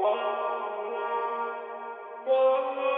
Whoa, whoa, whoa.